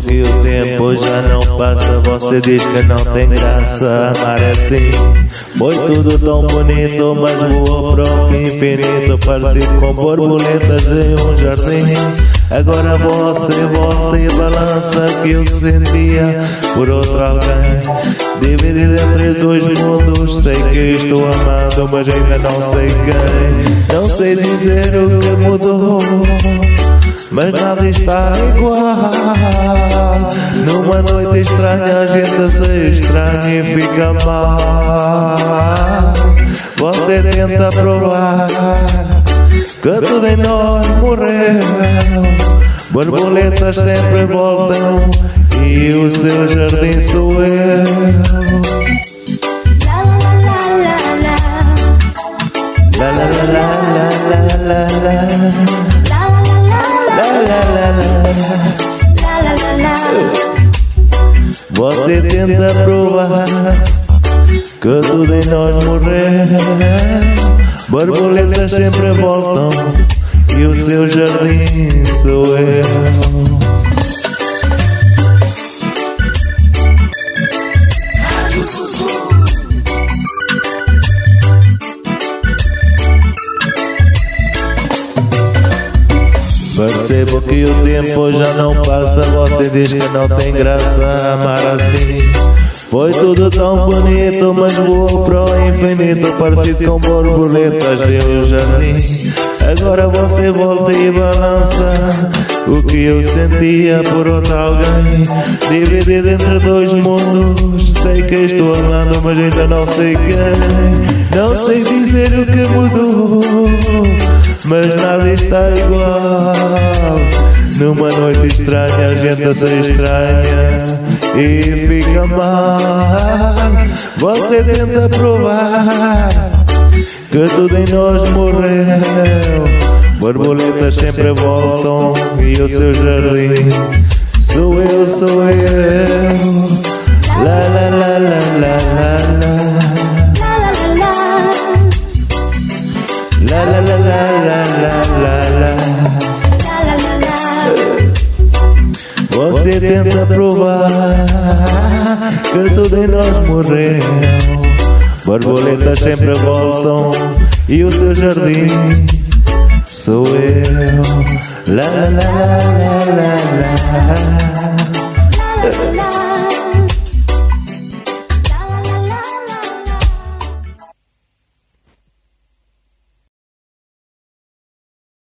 Que o tempo já não passa Você diz que não tem graça Amar é assim Foi tudo tão bonito Mas voou para o fim infinito. Parecido com borboletas de um jardim. Agora você volta e balança Que eu sentia por outro alguém. Dividido entre dois mundos Sei que estou amado Mas ainda não sei quem. Não sei dizer o que mudou mas nada está igual. Numa noite estranha a gente se estranha e fica mal. Você tenta provar que tudo em nós morreu. Borboletas sempre voltam e o seu jardim sou eu. La la la la la la você tenta provar que tudo em nós morreu. Borboletas sempre voltam e o seu jardim sou eu. Percebo que o tempo já não passa Você diz que não tem graça amar assim. Foi tudo tão bonito Mas voou pro infinito. Parecido com borboletas de um jardim. Agora você volta e balança O que eu sentia por outro alguém. Dividido entre dois mundos Sei que estou amando mas ainda não sei quem. Não sei dizer o que mudou Mas nada está igual Numa noite estranha a gente se estranha E fica mal Você tenta provar que tudo em nós morreu. Borboletas sempre voltam e o seu jardim sou eu, sou eu. La la la la la la la. Você tenta provar que tudo em nós morreu. Borboletas sempre voltam e o seu jardim sou eu. La la la la la la.